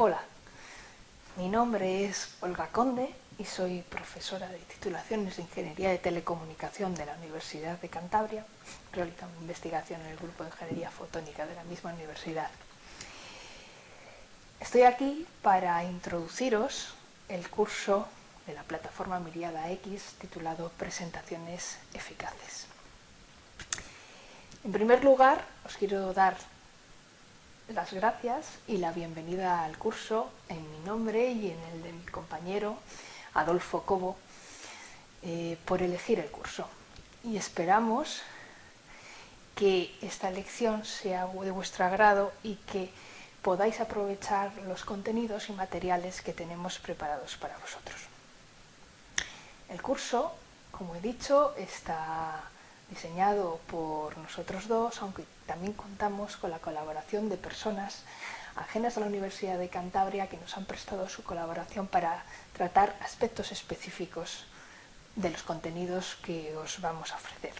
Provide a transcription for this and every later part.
Hola, mi nombre es Olga Conde y soy profesora de titulaciones de Ingeniería de Telecomunicación de la Universidad de Cantabria. Realizo investigación en el grupo de Ingeniería Fotónica de la misma universidad. Estoy aquí para introduciros el curso de la plataforma Miriada X titulado Presentaciones Eficaces. En primer lugar, os quiero dar las gracias y la bienvenida al curso en mi nombre y en el de mi compañero Adolfo Cobo eh, por elegir el curso. Y esperamos que esta lección sea de vuestro agrado y que podáis aprovechar los contenidos y materiales que tenemos preparados para vosotros. El curso, como he dicho, está diseñado por nosotros dos, aunque también contamos con la colaboración de personas ajenas a la Universidad de Cantabria que nos han prestado su colaboración para tratar aspectos específicos de los contenidos que os vamos a ofrecer.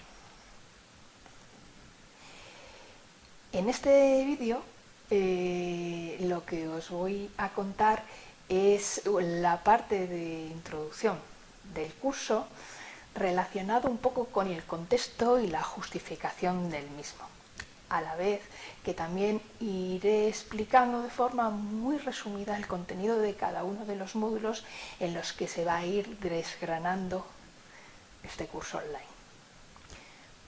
En este vídeo eh, lo que os voy a contar es la parte de introducción del curso relacionado un poco con el contexto y la justificación del mismo. A la vez que también iré explicando de forma muy resumida el contenido de cada uno de los módulos en los que se va a ir desgranando este curso online.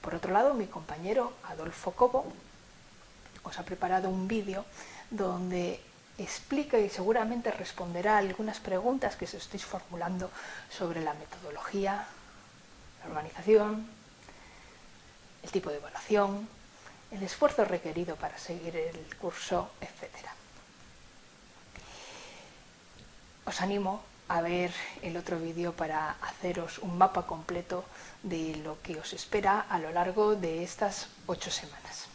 Por otro lado, mi compañero Adolfo Cobo os ha preparado un vídeo donde explica y seguramente responderá algunas preguntas que os estéis formulando sobre la metodología, la organización, el tipo de evaluación, el esfuerzo requerido para seguir el curso, etc. Os animo a ver el otro vídeo para haceros un mapa completo de lo que os espera a lo largo de estas ocho semanas.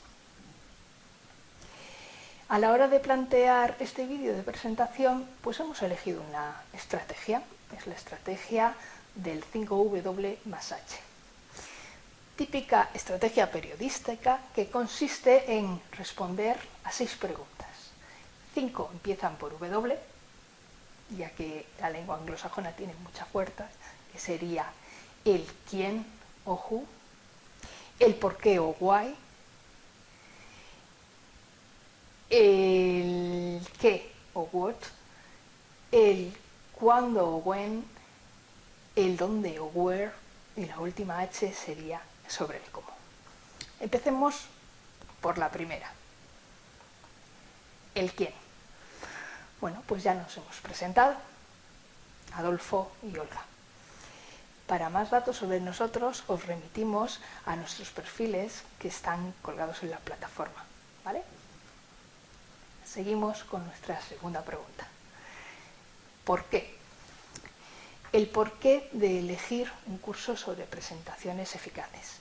A la hora de plantear este vídeo de presentación, pues hemos elegido una estrategia, es la estrategia del 5W más H. Típica estrategia periodística que consiste en responder a seis preguntas. Cinco empiezan por W, ya que la lengua anglosajona tiene mucha fuerza, que sería el quién o who, el por qué o why, el qué o what, el cuándo o when, el dónde o where y la última H sería sobre el cómo. Empecemos por la primera. El quién. Bueno, pues ya nos hemos presentado, Adolfo y Olga. Para más datos sobre nosotros os remitimos a nuestros perfiles que están colgados en la plataforma. ¿vale? Seguimos con nuestra segunda pregunta. ¿Por qué? El porqué de elegir un curso sobre presentaciones eficaces.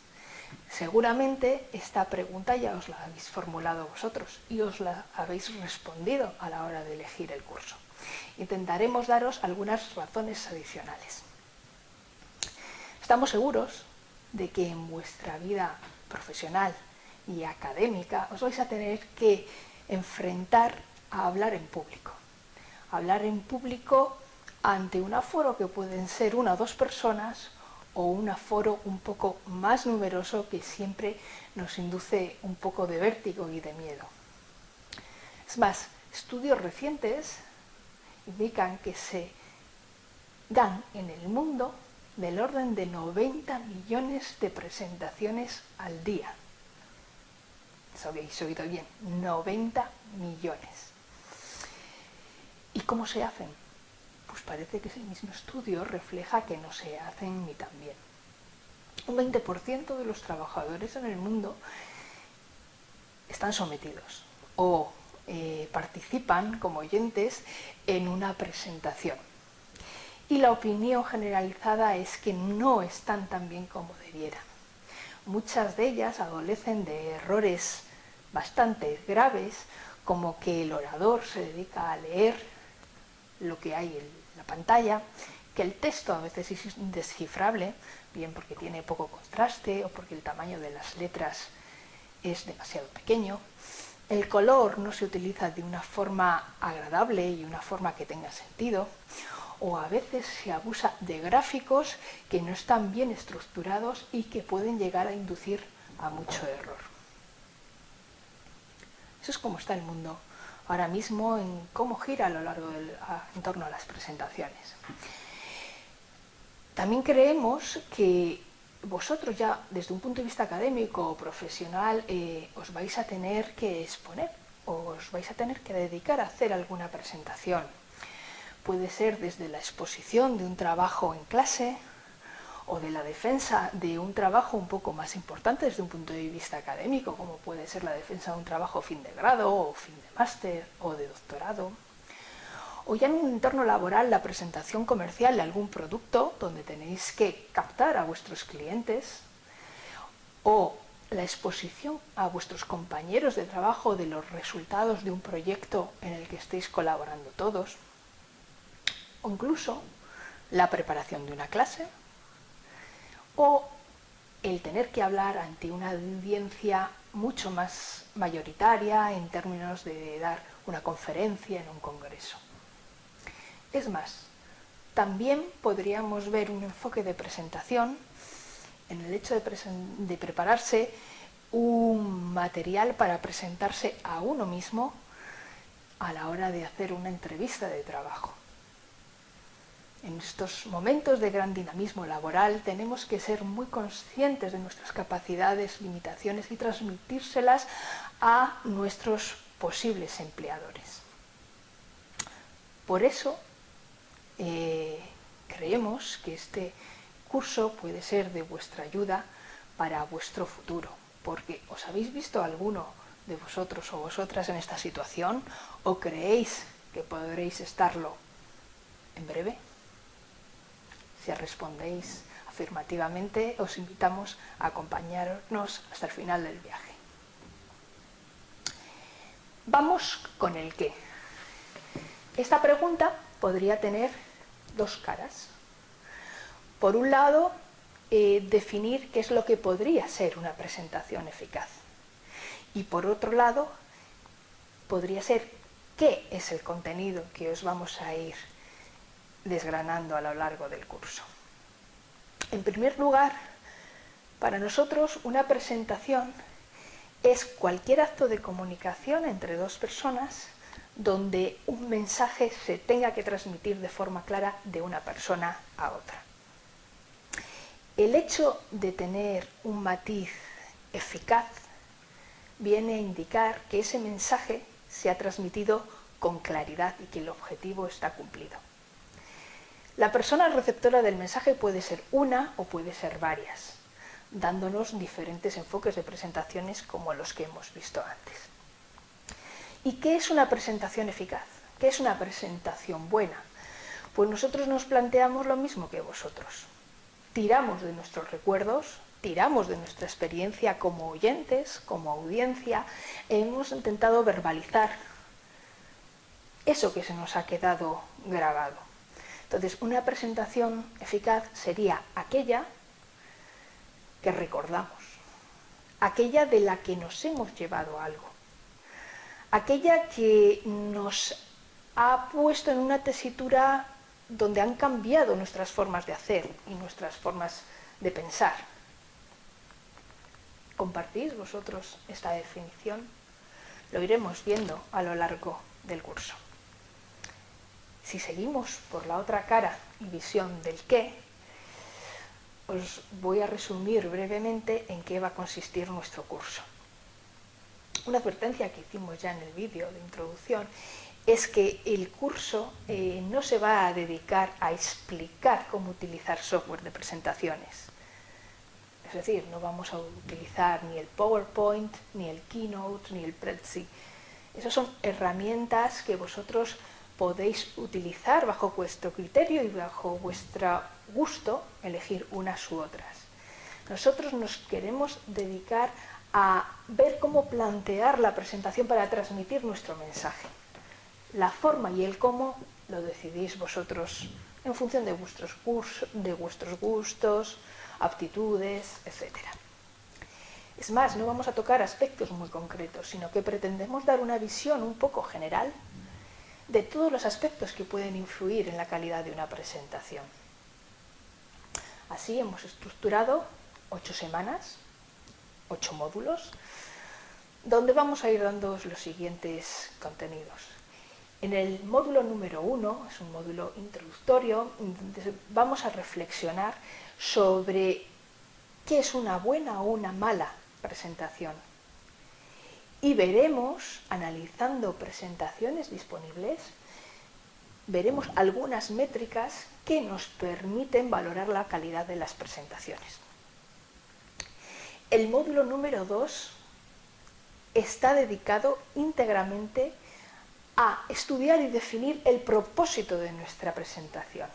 Seguramente esta pregunta ya os la habéis formulado vosotros y os la habéis respondido a la hora de elegir el curso. Intentaremos daros algunas razones adicionales. Estamos seguros de que en vuestra vida profesional y académica os vais a tener que enfrentar a hablar en público. Hablar en público ante un aforo que pueden ser una o dos personas o un aforo un poco más numeroso que siempre nos induce un poco de vértigo y de miedo. Es más, estudios recientes indican que se dan en el mundo del orden de 90 millones de presentaciones al día. Eso habéis oído bien, 90 millones. ¿Y cómo se hacen? Pues parece que ese mismo estudio refleja que no se hacen ni tan bien. Un 20% de los trabajadores en el mundo están sometidos o eh, participan como oyentes en una presentación. Y la opinión generalizada es que no están tan bien como debieran. Muchas de ellas adolecen de errores bastante graves, como que el orador se dedica a leer lo que hay en la pantalla, que el texto a veces es indescifrable, bien porque tiene poco contraste o porque el tamaño de las letras es demasiado pequeño, el color no se utiliza de una forma agradable y una forma que tenga sentido, o a veces se abusa de gráficos que no están bien estructurados y que pueden llegar a inducir a mucho error. Eso es como está el mundo ahora mismo en cómo gira a lo largo del en torno a las presentaciones. También creemos que vosotros ya desde un punto de vista académico o profesional eh, os vais a tener que exponer, os vais a tener que dedicar a hacer alguna presentación. Puede ser desde la exposición de un trabajo en clase o de la defensa de un trabajo un poco más importante desde un punto de vista académico, como puede ser la defensa de un trabajo fin de grado o fin de máster o de doctorado. O ya en un entorno laboral la presentación comercial de algún producto donde tenéis que captar a vuestros clientes o la exposición a vuestros compañeros de trabajo de los resultados de un proyecto en el que estéis colaborando todos o incluso la preparación de una clase o el tener que hablar ante una audiencia mucho más mayoritaria en términos de dar una conferencia en un congreso. Es más, también podríamos ver un enfoque de presentación en el hecho de, prepararse un material para presentarse a uno mismo a la hora de hacer una entrevista de trabajo. En estos momentos de gran dinamismo laboral tenemos que ser muy conscientes de nuestras capacidades, limitaciones y transmitírselas a nuestros posibles empleadores. Por eso eh, creemos que este curso puede ser de vuestra ayuda para vuestro futuro, porque ¿os habéis visto alguno de vosotros o vosotras en esta situación o creéis que podréis estarlo en breve? Si respondéis afirmativamente, os invitamos a acompañarnos hasta el final del viaje. Vamos con el qué. Esta pregunta podría tener dos caras. Por un lado, eh, definir qué es lo que podría ser una presentación eficaz. Y por otro lado, podría ser qué es el contenido que os vamos a ir desgranando a lo largo del curso. En primer lugar, para nosotros una presentación es cualquier acto de comunicación entre dos personas donde un mensaje se tenga que transmitir de forma clara de una persona a otra. El hecho de tener un matiz eficaz viene a indicar que ese mensaje se ha transmitido con claridad y que el objetivo está cumplido. La persona receptora del mensaje puede ser una o puede ser varias, dándonos diferentes enfoques de presentaciones como los que hemos visto antes. ¿Y qué es una presentación eficaz? ¿Qué es una presentación buena? Pues nosotros nos planteamos lo mismo que vosotros. Tiramos de nuestros recuerdos, tiramos de nuestra experiencia como oyentes, como audiencia, e hemos intentado verbalizar eso que se nos ha quedado grabado. Entonces, una presentación eficaz sería aquella que recordamos, aquella de la que nos hemos llevado algo aquella que nos ha puesto en una tesitura donde han cambiado nuestras formas de hacer y nuestras formas de pensar. ¿Compartís vosotros esta definición? Lo iremos viendo a lo largo del curso. Si seguimos por la otra cara y visión del qué, os voy a resumir brevemente en qué va a consistir nuestro curso una advertencia que hicimos ya en el vídeo de introducción es que el curso eh, no se va a dedicar a explicar cómo utilizar software de presentaciones. Es decir, no vamos a utilizar ni el PowerPoint, ni el Keynote, ni el Prezi. Esas son herramientas que vosotros podéis utilizar bajo vuestro criterio y bajo vuestro gusto, elegir unas u otras. Nosotros nos queremos dedicar a ver cómo plantear la presentación para transmitir nuestro mensaje. La forma y el cómo lo decidís vosotros en función de vuestros, de vuestros gustos, aptitudes, etc. Es más, no vamos a tocar aspectos muy concretos, sino que pretendemos dar una visión un poco general de todos los aspectos que pueden influir en la calidad de una presentación. Así hemos estructurado ocho semanas, ocho módulos, donde vamos a ir dando los siguientes contenidos. En el módulo número uno, es un módulo introductorio, vamos a reflexionar sobre qué es una buena o una mala presentación. Y veremos, analizando presentaciones disponibles, veremos algunas métricas que nos permiten valorar la calidad de las presentaciones. El módulo número 2 está dedicado íntegramente a estudiar y definir el propósito de nuestra presentación.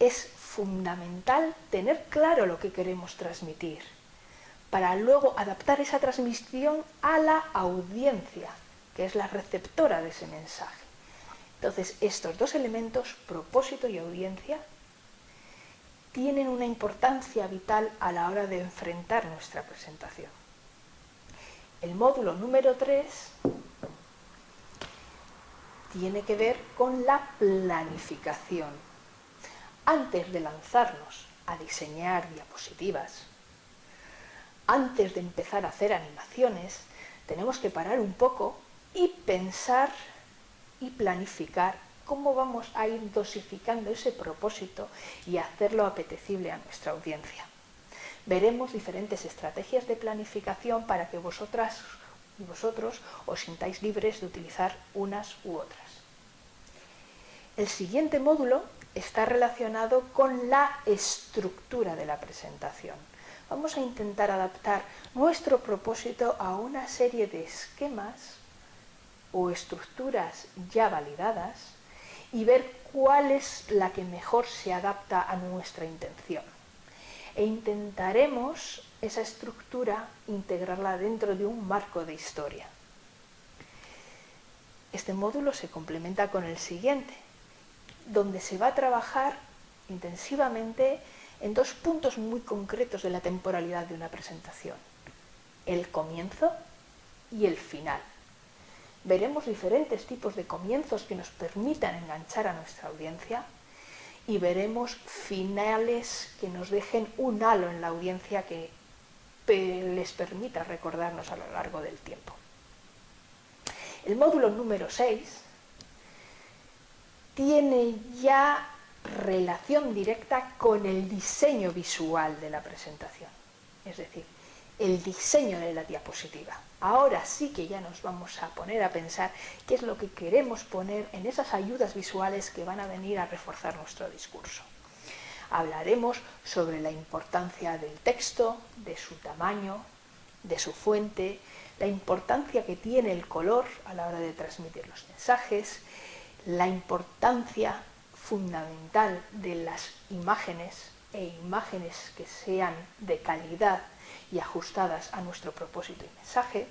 Es fundamental tener claro lo que queremos transmitir para luego adaptar esa transmisión a la audiencia, que es la receptora de ese mensaje. Entonces, estos dos elementos, propósito y audiencia, tienen una importancia vital a la hora de enfrentar nuestra presentación. El módulo número 3 tiene que ver con la planificación. Antes de lanzarnos a diseñar diapositivas, antes de empezar a hacer animaciones, tenemos que parar un poco y pensar y planificar cómo vamos a ir dosificando ese propósito y hacerlo apetecible a nuestra audiencia. Veremos diferentes estrategias de planificación para que vosotras y vosotros os sintáis libres de utilizar unas u otras. El siguiente módulo está relacionado con la estructura de la presentación. Vamos a intentar adaptar nuestro propósito a una serie de esquemas o estructuras ya validadas y ver cuál es la que mejor se adapta a nuestra intención. E intentaremos esa estructura integrarla dentro de un marco de historia. Este módulo se complementa con el siguiente, donde se va a trabajar intensivamente en dos puntos muy concretos de la temporalidad de una presentación, el comienzo y el final veremos diferentes tipos de comienzos que nos permitan enganchar a nuestra audiencia y veremos finales que nos dejen un halo en la audiencia que les permita recordarnos a lo largo del tiempo. El módulo número 6 tiene ya relación directa con el diseño visual de la presentación, es decir, el diseño de la diapositiva ahora sí que ya nos vamos a poner a pensar qué es lo que queremos poner en esas ayudas visuales que van a venir a reforzar nuestro discurso. Hablaremos sobre la importancia del texto, de su tamaño, de su fuente, la importancia que tiene el color a la hora de transmitir los mensajes, la importancia fundamental de las imágenes e imágenes que sean de calidad y ajustadas a nuestro propósito y mensaje.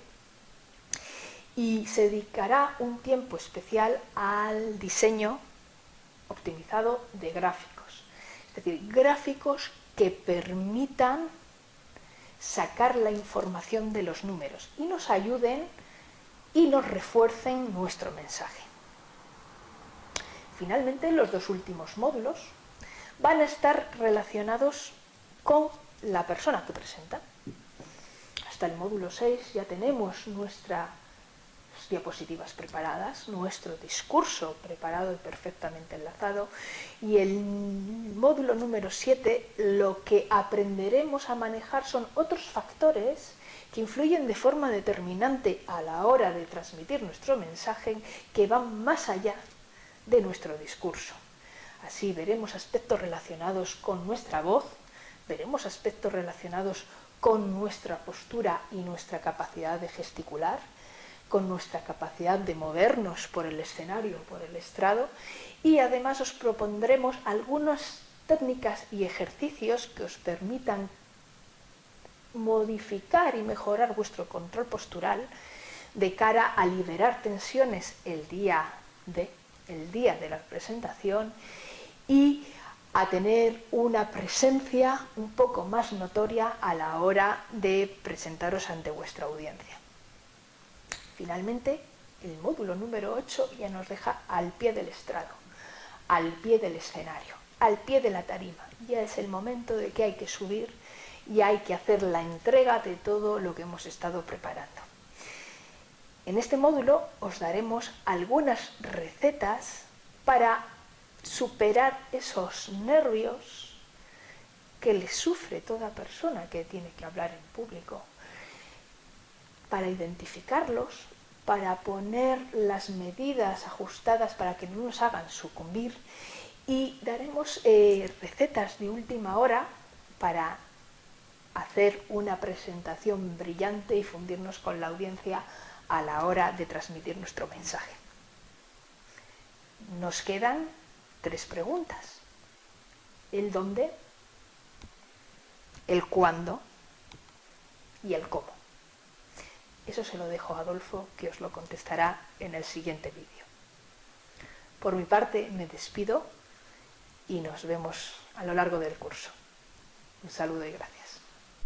Y se dedicará un tiempo especial al diseño optimizado de gráficos. Es decir, gráficos que permitan sacar la información de los números y nos ayuden y nos refuercen nuestro mensaje. Finalmente, los dos últimos módulos van a estar relacionados con la persona que presenta. Hasta el módulo 6 ya tenemos nuestras diapositivas preparadas, nuestro discurso preparado y perfectamente enlazado y el módulo número 7 lo que aprenderemos a manejar son otros factores que influyen de forma determinante a la hora de transmitir nuestro mensaje que van más allá de nuestro discurso. Así veremos aspectos relacionados con nuestra voz, veremos aspectos relacionados con nuestra postura y nuestra capacidad de gesticular, con nuestra capacidad de movernos por el escenario, por el estrado, y además os propondremos algunas técnicas y ejercicios que os permitan modificar y mejorar vuestro control postural de cara a liberar tensiones el día de, el día de la presentación y a tener una presencia un poco más notoria a la hora de presentaros ante vuestra audiencia. Finalmente, el módulo número 8 ya nos deja al pie del estrado, al pie del escenario, al pie de la tarima. Ya es el momento de que hay que subir y hay que hacer la entrega de todo lo que hemos estado preparando. En este módulo os daremos algunas recetas para superar esos nervios que le sufre toda persona que tiene que hablar en público, para identificarlos, para poner las medidas ajustadas para que no nos hagan sucumbir y daremos eh, recetas de última hora para hacer una presentación brillante y fundirnos con la audiencia a la hora de transmitir nuestro mensaje. Nos quedan tres preguntas. El dónde, el cuándo y el cómo. Eso se lo dejo a Adolfo, que os lo contestará en el siguiente vídeo. Por mi parte, me despido y nos vemos a lo largo del curso. Un saludo y gracias.